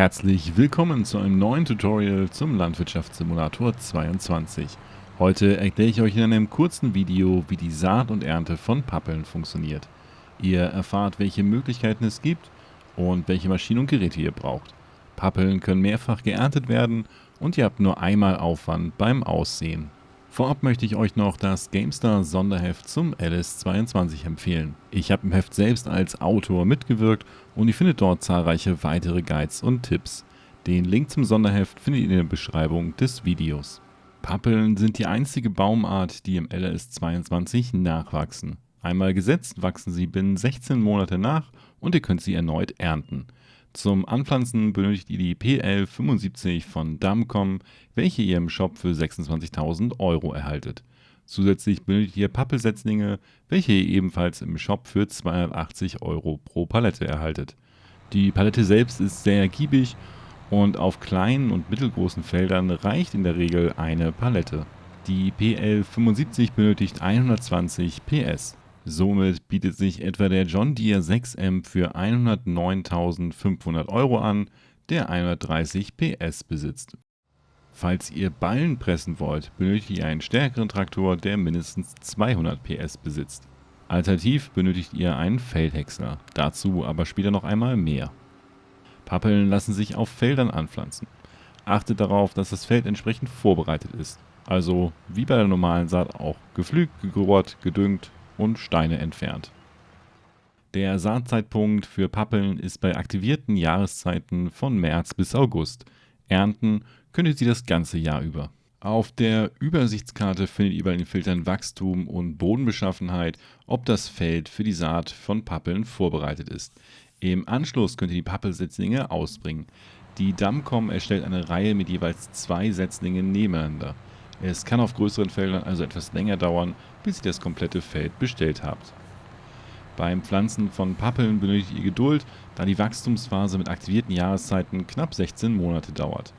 Herzlich willkommen zu einem neuen Tutorial zum Landwirtschaftssimulator 22. Heute erkläre ich euch in einem kurzen Video, wie die Saat und Ernte von Pappeln funktioniert. Ihr erfahrt, welche Möglichkeiten es gibt und welche Maschinen und Geräte ihr braucht. Pappeln können mehrfach geerntet werden und ihr habt nur einmal Aufwand beim Aussehen. Vorab möchte ich euch noch das GameStar Sonderheft zum LS22 empfehlen. Ich habe im Heft selbst als Autor mitgewirkt und ihr findet dort zahlreiche weitere Guides und Tipps. Den Link zum Sonderheft findet ihr in der Beschreibung des Videos. Pappeln sind die einzige Baumart, die im LS22 nachwachsen. Einmal gesetzt wachsen sie binnen 16 Monate nach und ihr könnt sie erneut ernten. Zum Anpflanzen benötigt ihr die PL75 von Damcom, welche ihr im Shop für 26.000 Euro erhaltet. Zusätzlich benötigt ihr Pappelsetzlinge, welche ihr ebenfalls im Shop für 280 Euro pro Palette erhaltet. Die Palette selbst ist sehr ergiebig und auf kleinen und mittelgroßen Feldern reicht in der Regel eine Palette. Die PL75 benötigt 120 PS. Somit bietet sich etwa der John Deere 6M für 109.500 Euro an, der 130 PS besitzt. Falls ihr Ballen pressen wollt, benötigt ihr einen stärkeren Traktor, der mindestens 200 PS besitzt. Alternativ benötigt ihr einen Feldhäcksler, dazu aber später noch einmal mehr. Pappeln lassen sich auf Feldern anpflanzen. Achtet darauf, dass das Feld entsprechend vorbereitet ist. Also wie bei der normalen Saat auch gepflügt, gegohrt, gedüngt und Steine entfernt. Der Saatzeitpunkt für Pappeln ist bei aktivierten Jahreszeiten von März bis August. Ernten könnt ihr das ganze Jahr über. Auf der Übersichtskarte findet ihr bei den Filtern Wachstum und Bodenbeschaffenheit, ob das Feld für die Saat von Pappeln vorbereitet ist. Im Anschluss könnt ihr die Pappelsetzlinge ausbringen. Die Damcom erstellt eine Reihe mit jeweils zwei Setzlingen nebeneinander. Es kann auf größeren Feldern also etwas länger dauern, bis ihr das komplette Feld bestellt habt. Beim Pflanzen von Pappeln benötigt ihr Geduld, da die Wachstumsphase mit aktivierten Jahreszeiten knapp 16 Monate dauert.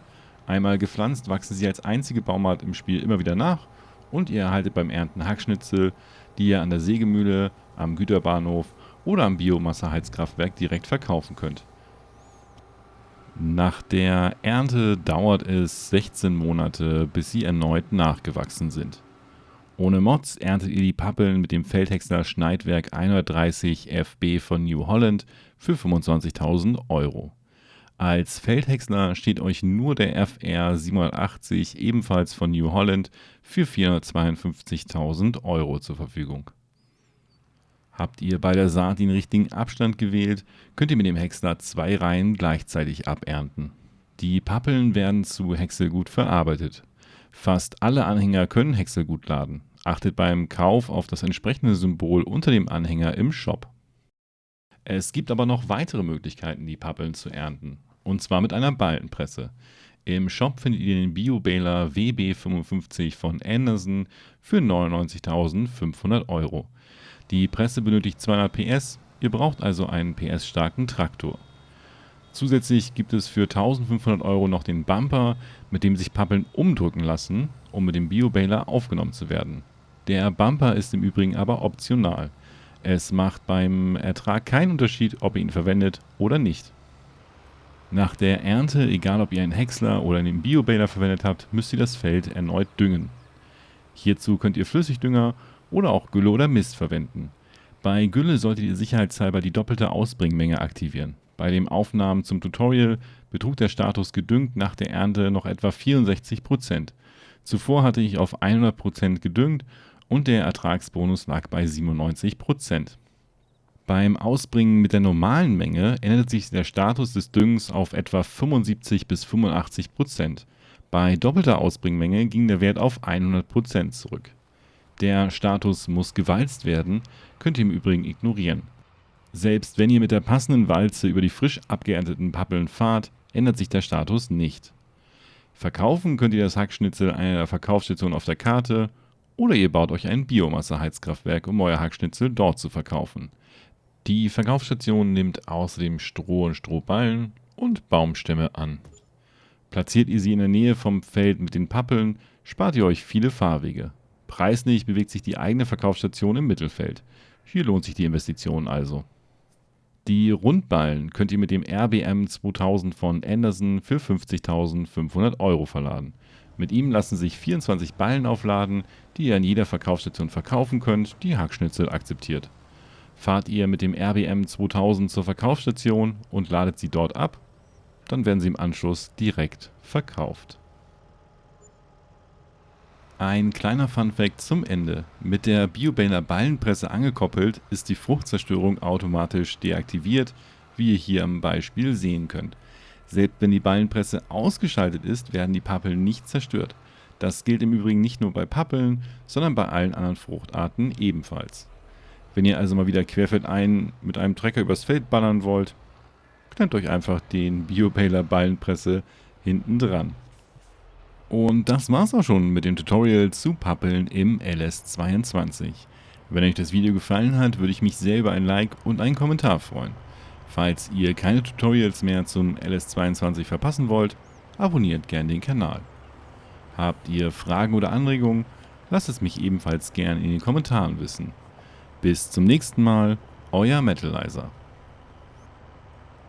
Einmal gepflanzt wachsen sie als einzige Baumart im Spiel immer wieder nach und ihr erhaltet beim Ernten Hackschnitzel, die ihr an der Sägemühle, am Güterbahnhof oder am Biomasseheizkraftwerk direkt verkaufen könnt. Nach der Ernte dauert es 16 Monate, bis sie erneut nachgewachsen sind. Ohne Mods erntet ihr die Pappeln mit dem Feldhäcksler Schneidwerk 130 FB von New Holland für 25.000 Euro. Als Feldhäcksler steht euch nur der FR 780 ebenfalls von New Holland für 452.000 Euro zur Verfügung. Habt ihr bei der Saat den richtigen Abstand gewählt, könnt ihr mit dem Häcksler zwei Reihen gleichzeitig abernten. Die Pappeln werden zu Häckselgut verarbeitet. Fast alle Anhänger können Häckselgut laden. Achtet beim Kauf auf das entsprechende Symbol unter dem Anhänger im Shop. Es gibt aber noch weitere Möglichkeiten, die Pappeln zu ernten und zwar mit einer Ballenpresse. Im Shop findet ihr den Bio-Baler WB55 von Anderson für 99.500 Euro. Die Presse benötigt 200 PS, ihr braucht also einen PS-starken Traktor. Zusätzlich gibt es für 1500 Euro noch den Bumper, mit dem sich Pappeln umdrücken lassen, um mit dem Bio-Baler aufgenommen zu werden. Der Bumper ist im Übrigen aber optional. Es macht beim Ertrag keinen Unterschied, ob ihr ihn verwendet oder nicht. Nach der Ernte, egal ob ihr einen Häcksler oder einen Biobaler verwendet habt, müsst ihr das Feld erneut düngen. Hierzu könnt ihr Flüssigdünger oder auch Gülle oder Mist verwenden. Bei Gülle solltet ihr sicherheitshalber die doppelte Ausbringmenge aktivieren. Bei den Aufnahmen zum Tutorial betrug der Status gedüngt nach der Ernte noch etwa 64%. Zuvor hatte ich auf 100% gedüngt und der Ertragsbonus lag bei 97%. Beim Ausbringen mit der normalen Menge ändert sich der Status des Düngens auf etwa 75 bis 85 Prozent. Bei doppelter Ausbringmenge ging der Wert auf 100 Prozent zurück. Der Status muss gewalzt werden, könnt ihr im Übrigen ignorieren. Selbst wenn ihr mit der passenden Walze über die frisch abgeernteten Pappeln fahrt, ändert sich der Status nicht. Verkaufen könnt ihr das Hackschnitzel einer Verkaufsstation auf der Karte oder ihr baut euch ein Biomasseheizkraftwerk, um euer Hackschnitzel dort zu verkaufen. Die Verkaufsstation nimmt außerdem Stroh und Strohballen und Baumstämme an. Platziert ihr sie in der Nähe vom Feld mit den Pappeln, spart ihr euch viele Fahrwege. Preislich bewegt sich die eigene Verkaufsstation im Mittelfeld. Hier lohnt sich die Investition also. Die Rundballen könnt ihr mit dem RBM 2000 von Anderson für 50.500 Euro verladen. Mit ihm lassen sich 24 Ballen aufladen, die ihr an jeder Verkaufsstation verkaufen könnt, die Hackschnitzel akzeptiert. Fahrt ihr mit dem RBM 2000 zur Verkaufsstation und ladet sie dort ab, dann werden sie im Anschluss direkt verkauft. Ein kleiner Funfact zum Ende. Mit der Biobaler Ballenpresse angekoppelt ist die Fruchtzerstörung automatisch deaktiviert, wie ihr hier am Beispiel sehen könnt. Selbst wenn die Ballenpresse ausgeschaltet ist, werden die Pappeln nicht zerstört. Das gilt im Übrigen nicht nur bei Pappeln, sondern bei allen anderen Fruchtarten ebenfalls. Wenn ihr also mal wieder querfeldein mit einem Trecker übers Feld ballern wollt, klemmt euch einfach den Biobaler Ballenpresse hinten dran. Und das war's auch schon mit dem Tutorial zu Pappeln im LS22. Wenn euch das Video gefallen hat, würde ich mich sehr über ein Like und einen Kommentar freuen. Falls ihr keine Tutorials mehr zum LS22 verpassen wollt, abonniert gerne den Kanal. Habt ihr Fragen oder Anregungen, lasst es mich ebenfalls gerne in den Kommentaren wissen. Bis zum nächsten Mal, euer Metalizer.